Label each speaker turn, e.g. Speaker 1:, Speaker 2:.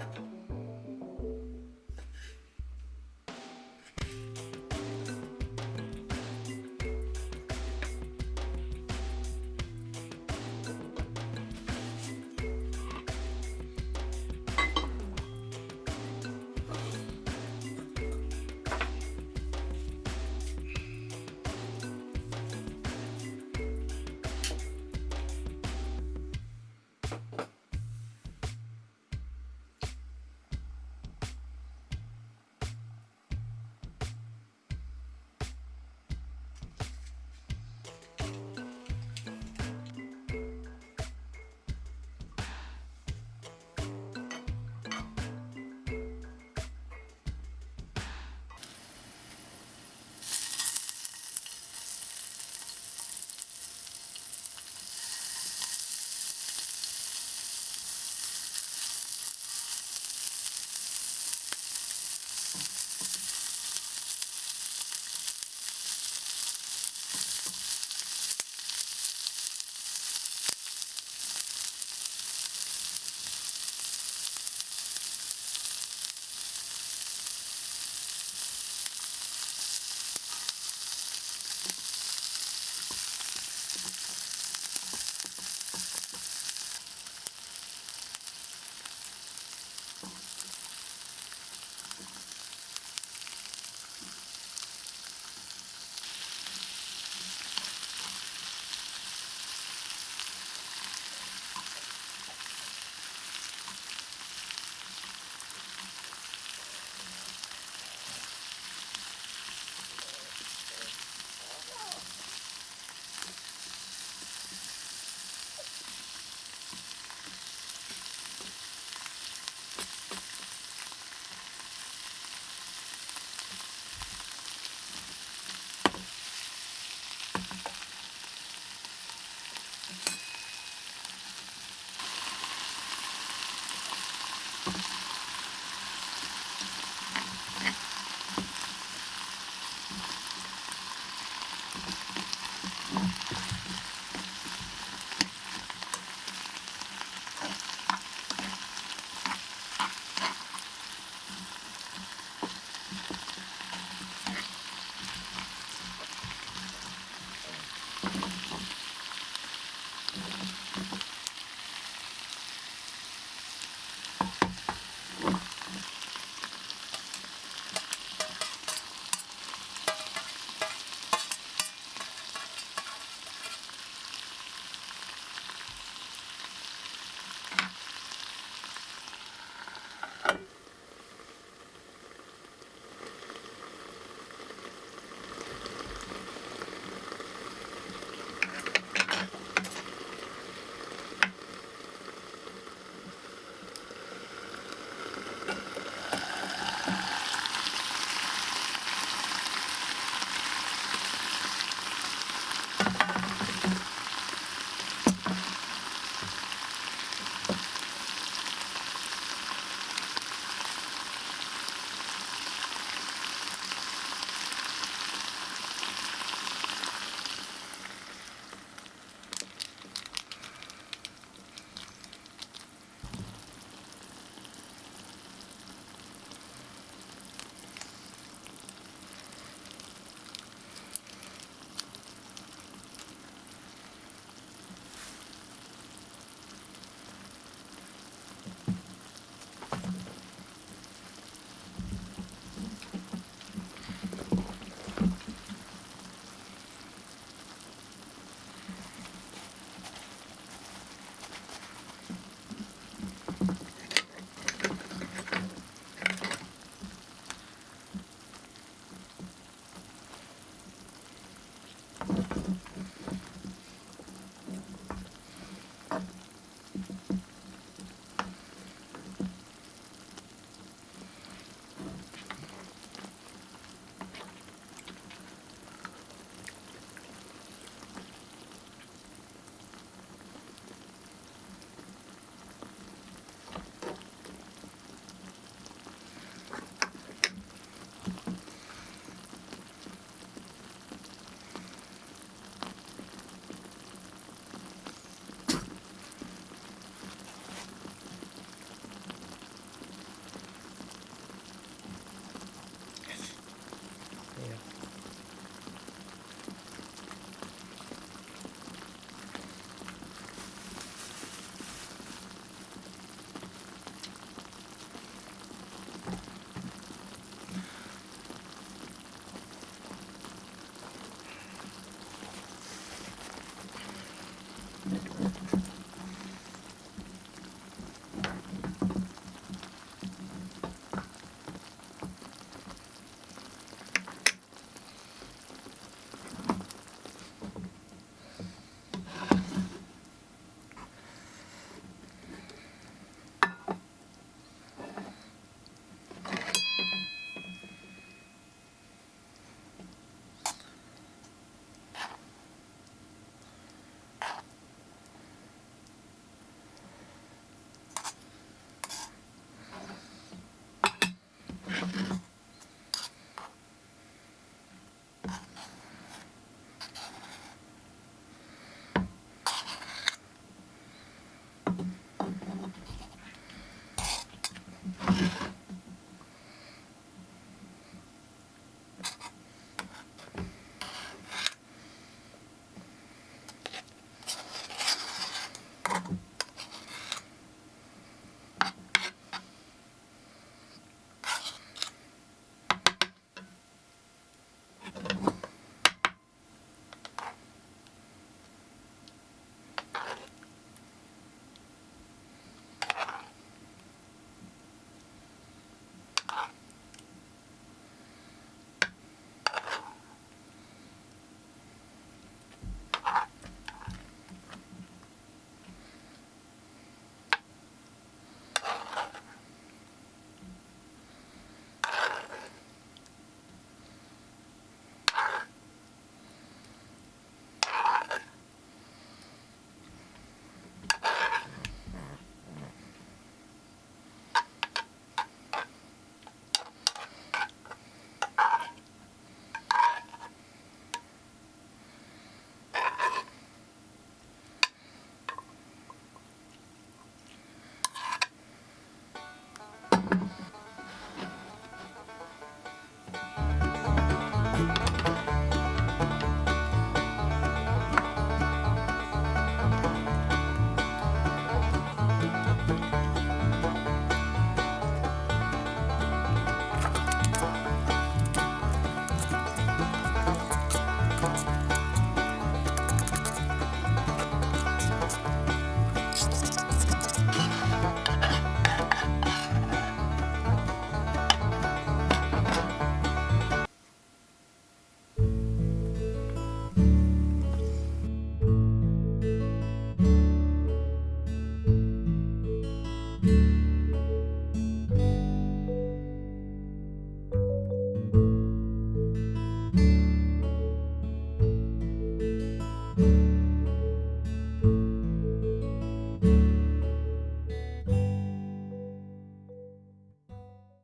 Speaker 1: you